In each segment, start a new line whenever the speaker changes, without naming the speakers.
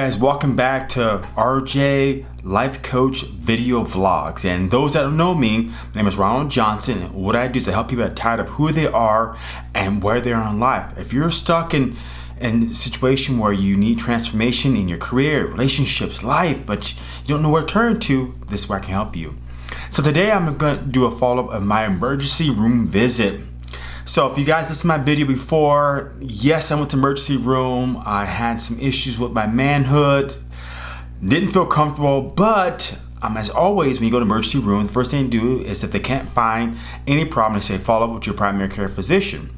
Guys, welcome back to RJ Life Coach video vlogs. And those that don't know me, my name is Ronald Johnson. And what I do is I help people are tired of who they are and where they are in life. If you're stuck in, in a situation where you need transformation in your career, relationships, life, but you don't know where to turn to, this is where I can help you. So today I'm going to do a follow-up of my emergency room visit. So if you guys listened to my video before, yes, I went to emergency room. I had some issues with my manhood. Didn't feel comfortable, but um, as always, when you go to emergency room, the first thing you do is if they can't find any problem, they say follow up with your primary care physician.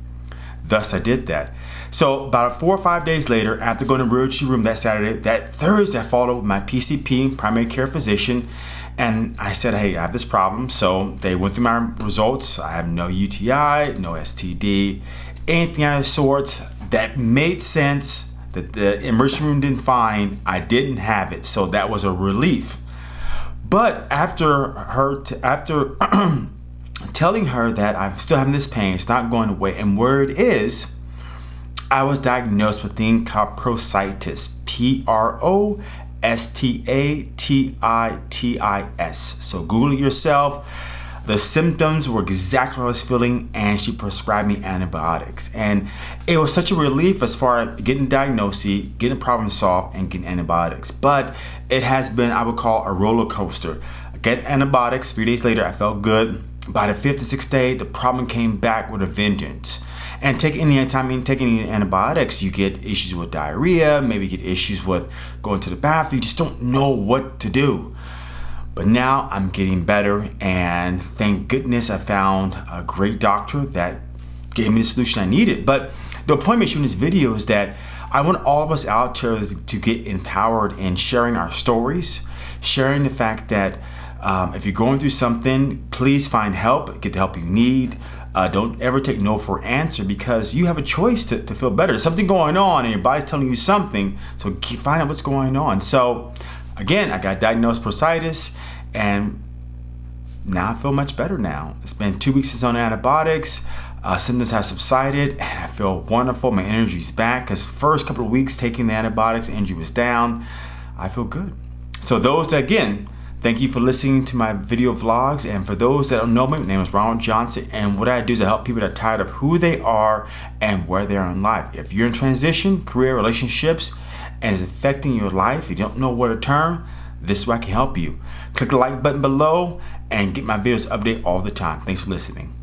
Thus, I did that. So about four or five days later, after going to emergency room that Saturday, that Thursday, I followed up with my PCP, primary care physician, and I said, hey, I have this problem. So they went through my results. I have no UTI, no STD, anything of the sorts that made sense that the emergency room didn't find. I didn't have it. So that was a relief. But after her, after telling her that I'm still having this pain, it's not going away, and where it is, I was diagnosed with thing called prositis, P-R-O S-T-A-T-I-T-I-S. So Google it yourself. The symptoms were exactly what I was feeling and she prescribed me antibiotics. And it was such a relief as far as getting diagnosis, getting problem solved, and getting antibiotics. But it has been, I would call a roller coaster. Get antibiotics, three days later I felt good. By the fifth or sixth day, the problem came back with a vengeance. And take any time you take any antibiotics, you get issues with diarrhea, maybe get issues with going to the bathroom. You just don't know what to do. But now I'm getting better and thank goodness I found a great doctor that gave me the solution I needed. But the point of shooting this video is that I want all of us out there to get empowered in sharing our stories, sharing the fact that um, if you're going through something, please find help, get the help you need. Uh, don't ever take no for answer because you have a choice to, to feel better. There's something going on and your body's telling you something, so keep, find out what's going on. So again, I got diagnosed prositis and now I feel much better now. It's been two weeks since on antibiotics. Uh, symptoms have subsided and I feel wonderful. My energy's back because first couple of weeks taking the antibiotics, energy was down. I feel good. So those that, again, Thank you for listening to my video vlogs. And for those that don't know me, my name is Ronald Johnson. And what I do is I help people that are tired of who they are and where they are in life. If you're in transition, career, relationships, and it's affecting your life, you don't know where to turn, this is where I can help you. Click the like button below and get my videos updated all the time. Thanks for listening.